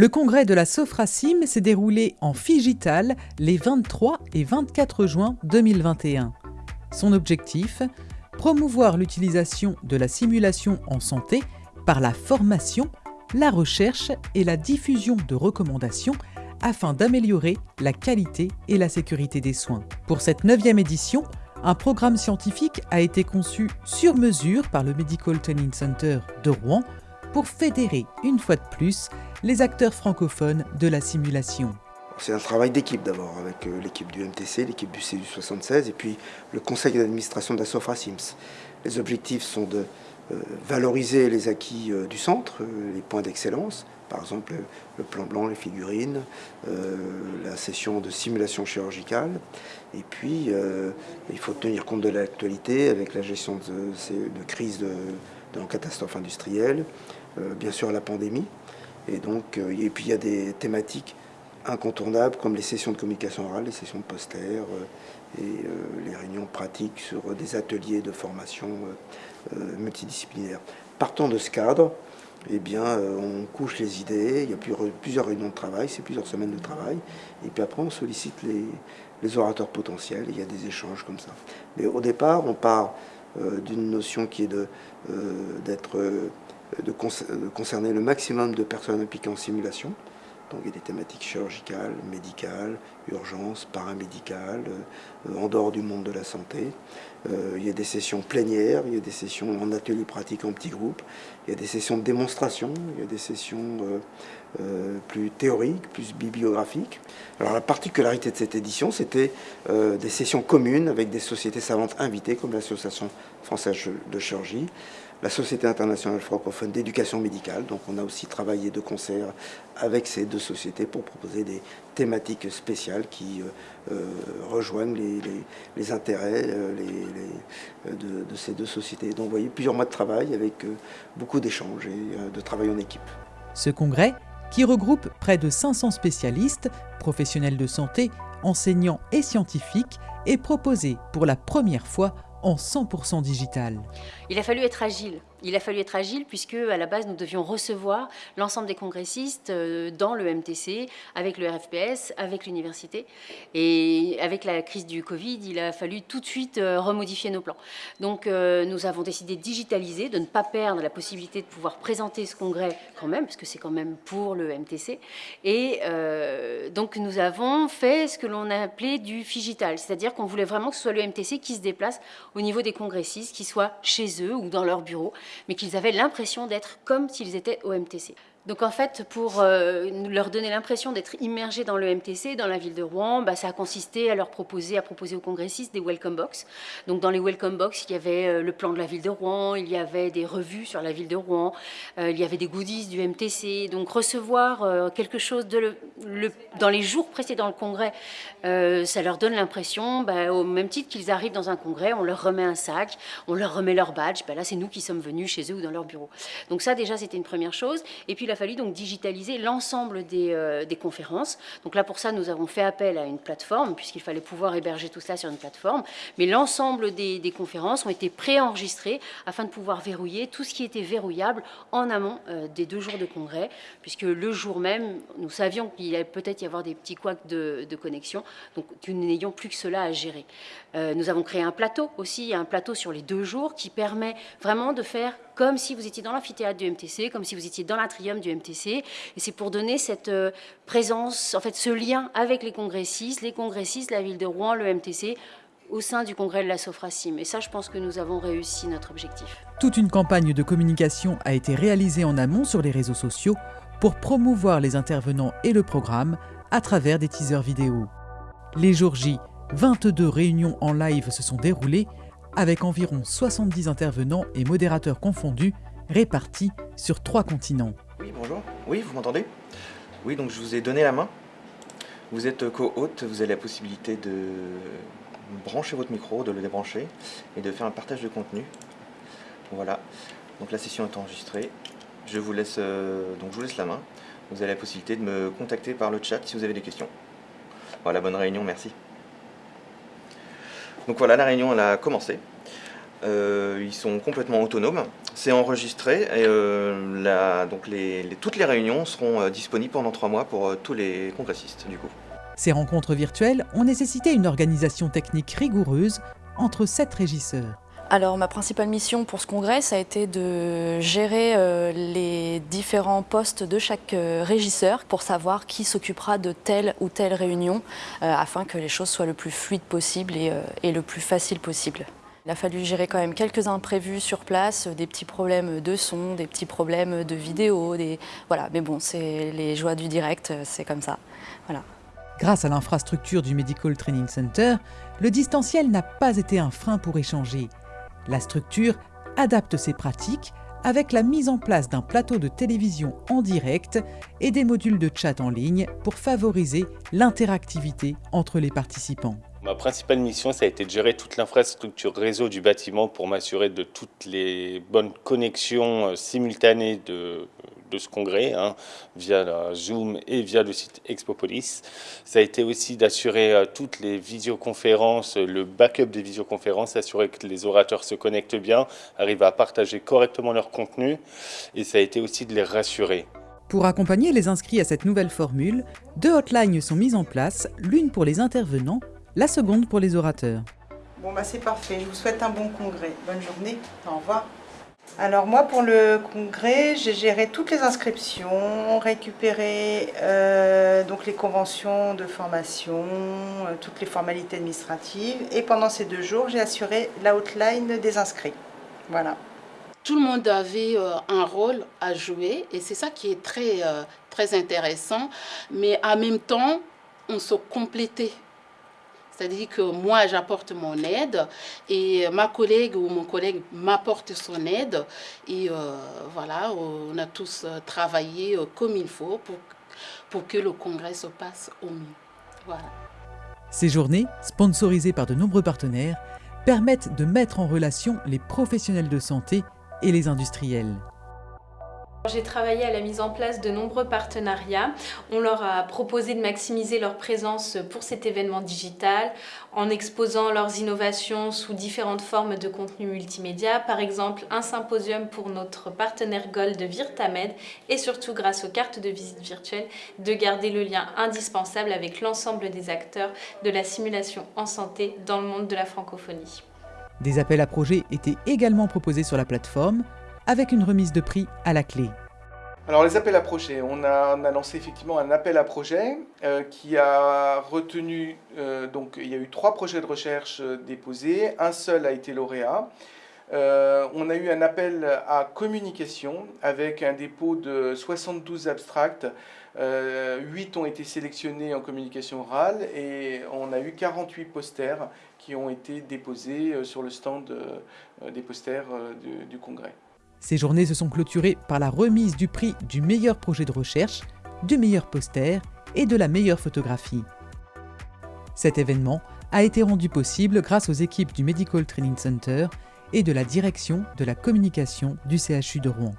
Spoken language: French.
Le congrès de la Sofracim s'est déroulé en Figital les 23 et 24 juin 2021. Son objectif Promouvoir l'utilisation de la simulation en santé par la formation, la recherche et la diffusion de recommandations afin d'améliorer la qualité et la sécurité des soins. Pour cette neuvième édition, un programme scientifique a été conçu sur mesure par le Medical Training Center de Rouen pour fédérer une fois de plus les acteurs francophones de la simulation. C'est un travail d'équipe d'abord, avec euh, l'équipe du MTC, l'équipe du CU 76 et puis le conseil d'administration de la Sofra Sims. Les objectifs sont de valoriser les acquis euh, du centre, les points d'excellence, par exemple le plan blanc, les figurines, la session de simulation chirurgicale. Et puis, il faut tenir compte de l'actualité avec la gestion de, de crise de, de catastrophe industrielle, bien sûr la pandémie. Et, donc, et puis il y a des thématiques incontournables comme les sessions de communication orale, les sessions de poster euh, et euh, les réunions pratiques sur des ateliers de formation euh, multidisciplinaires. Partant de ce cadre, eh bien, on couche les idées, il y a plusieurs réunions de travail, c'est plusieurs semaines de travail, et puis après on sollicite les, orateurs potentiels, il y a des échanges comme ça. Mais au départ, on part d'une notion qui est de, de, concerner le maximum de personnes impliquées en simulation, donc il y a des thématiques chirurgicales, médicales, urgences, paramédicales, euh, en dehors du monde de la santé. Euh, il y a des sessions plénières, il y a des sessions en atelier pratique en petits groupes, il y a des sessions de démonstration, il y a des sessions euh, plus théoriques, plus bibliographiques. Alors la particularité de cette édition, c'était des sessions communes avec des sociétés savantes invitées, comme l'Association française de chirurgie, la Société internationale francophone d'éducation médicale. Donc on a aussi travaillé de concert avec ces deux sociétés pour proposer des thématiques spéciales qui euh, euh, rejoignent les, intérêts euh, de, ces deux sociétés. Donc vous voyez, plusieurs mois de travail avec beaucoup d'échanges et de travail en équipe. Ce congrès, qui regroupe près de 500 spécialistes, professionnels de santé, enseignants et scientifiques, est proposé pour la première fois en 100% digital. Il a fallu être agile. Il a fallu être agile puisque à la base nous devions recevoir l'ensemble des congressistes euh, dans le MTC, avec le RFPS, avec l'université. Et avec la crise du Covid, il a fallu tout de suite euh, remodifier nos plans. Donc euh, nous avons décidé de digitaliser, de ne pas perdre la possibilité de pouvoir présenter ce congrès quand même, parce que c'est quand même pour le MTC. Et donc nous avons fait ce que l'on a appelé du figital, c'est-à-dire qu'on voulait vraiment que ce soit le MTC qui se déplace au niveau des congressistes, qui soient chez eux ou dans leur bureau mais qu'ils avaient l'impression d'être comme s'ils étaient au MTC. Donc en fait, pour euh, leur donner l'impression d'être immergés dans le MTC, dans la ville de Rouen, bah, ça a consisté à leur proposer, à proposer aux congressistes des welcome box. Donc dans les welcome box, il y avait euh, le plan de la ville de Rouen, il y avait des revues sur la ville de Rouen, euh, il y avait des goodies du MTC. Donc recevoir quelque chose dans les jours précédant le congrès, ça leur donne l'impression, bah, au même titre qu'ils arrivent dans un congrès, on leur remet un sac, on leur remet leur badge. Bah, là, c'est nous qui sommes venus chez eux ou dans leur bureau. Donc ça, déjà, c'était une première chose. Et puis la fallu donc digitaliser l'ensemble euh, des, conférences. Donc là, pour ça, nous avons fait appel à une plateforme, puisqu'il fallait pouvoir héberger tout cela sur une plateforme. Mais l'ensemble des, conférences ont été préenregistrées afin de pouvoir verrouiller tout ce qui était verrouillable en amont euh, des deux jours de congrès, puisque le jour même, nous savions qu'il allait peut-être y avoir des petits couacs de, connexion, donc nous n'ayons plus que cela à gérer. Euh, nous avons créé un plateau aussi, un plateau sur les deux jours qui permet vraiment de faire comme si vous étiez dans l'amphithéâtre du MTC, comme si vous étiez dans l'atrium du MTC. Et c'est pour donner cette euh, présence, en fait, ce lien avec les congressistes, les congressistes, la ville de Rouen, le MTC, au sein du congrès de la Sofracim. Et ça, je pense que nous avons réussi notre objectif. Toute une campagne de communication a été réalisée en amont sur les réseaux sociaux pour promouvoir les intervenants et le programme à travers des teasers vidéo. Les jours J, 22 réunions en live se sont déroulées avec environ 70 intervenants et modérateurs confondus, répartis sur trois continents. Oui, bonjour. Oui, vous m'entendez? Oui, donc je vous ai donné la main. Vous êtes co-hôte, vous avez la possibilité de brancher votre micro, de le débrancher et de faire un partage de contenu. Voilà, donc la session est enregistrée. Je vous laisse, euh, donc je vous laisse la main. Vous avez la possibilité de me contacter par le chat si vous avez des questions. Voilà, bonne réunion, merci. Donc voilà, la réunion elle a commencé. Euh, ils sont complètement autonomes. C'est enregistré et euh, donc toutes les réunions seront euh, disponibles pendant trois mois pour tous les congressistes du coup. Ces rencontres virtuelles ont nécessité une organisation technique rigoureuse entre sept régisseurs. Alors ma principale mission pour ce congrès, ça a été de gérer euh, les différents postes de chaque euh, régisseur pour savoir qui s'occupera de telle ou telle réunion euh, afin que les choses soient le plus fluides possible et, le plus facile possible. Il a fallu gérer quand même quelques imprévus sur place, des petits problèmes de son, des petits problèmes de vidéo, des... voilà. Mais bon, c'est les joies du direct, c'est comme ça. Voilà. Grâce à l'infrastructure du Medical Training Center, le distanciel n'a pas été un frein pour échanger. La structure adapte ses pratiques avec la mise en place d'un plateau de télévision en direct et des modules de chat en ligne pour favoriser l'interactivité entre les participants. Ma principale mission, ça a été de gérer toute l'infrastructure réseau du bâtiment pour m'assurer de toutes les bonnes connexions euh, simultanées de, de ce congrès, hein, via la Zoom et via le site Expopolis. Ça a été aussi d'assurer euh, toutes les visioconférences, le backup des visioconférences, assurer que les orateurs se connectent bien, arrivent à partager correctement leur contenu, et ça a été aussi de les rassurer. Pour accompagner les inscrits à cette nouvelle formule, deux hotlines sont mises en place, l'une pour les intervenants, la seconde pour les orateurs. Bon bah c'est parfait, je vous souhaite un bon congrès. Bonne journée, au revoir. Alors moi pour le congrès, j'ai géré toutes les inscriptions, récupéré euh, donc les conventions de formation, euh, toutes les formalités administratives et pendant ces deux jours j'ai assuré l'outline des inscrits. Voilà. Tout le monde avait euh, un rôle à jouer et c'est ça qui est très, très intéressant mais en même temps on se complétait c'est-à-dire que moi, j'apporte mon aide et ma collègue ou mon collègue m'apporte son aide. Et euh, voilà, on a tous euh, travaillé euh, comme il faut pour, pour que le congrès se passe au mieux. Ces journées, sponsorisées par de nombreux partenaires, permettent de mettre en relation les professionnels de santé et les industriels. J'ai travaillé à la mise en place de nombreux partenariats. On leur a proposé de maximiser leur présence pour cet événement digital en exposant leurs innovations sous différentes formes de contenu multimédia, par exemple un symposium pour notre partenaire Gold Virtamed et surtout grâce aux cartes de visite virtuelles de garder le lien indispensable avec l'ensemble des acteurs de la simulation en santé dans le monde de la francophonie. Des appels à projets étaient également proposés sur la plateforme avec une remise de prix à la clé. Alors les appels à projets, on a, lancé effectivement un appel à projet euh, qui a retenu, euh, donc il y a eu trois projets de recherche euh, déposés, un seul a été lauréat. on a eu un appel à communication avec un dépôt de 72 abstracts, 8 ont été sélectionnés en communication orale et on a eu 48 posters qui ont été déposés sur le stand des posters du congrès. Ces journées se sont clôturées par la remise du prix du meilleur projet de recherche, du meilleur poster et de la meilleure photographie. Cet événement a été rendu possible grâce aux équipes du Medical Training Center et de la direction de la communication du CHU de Rouen.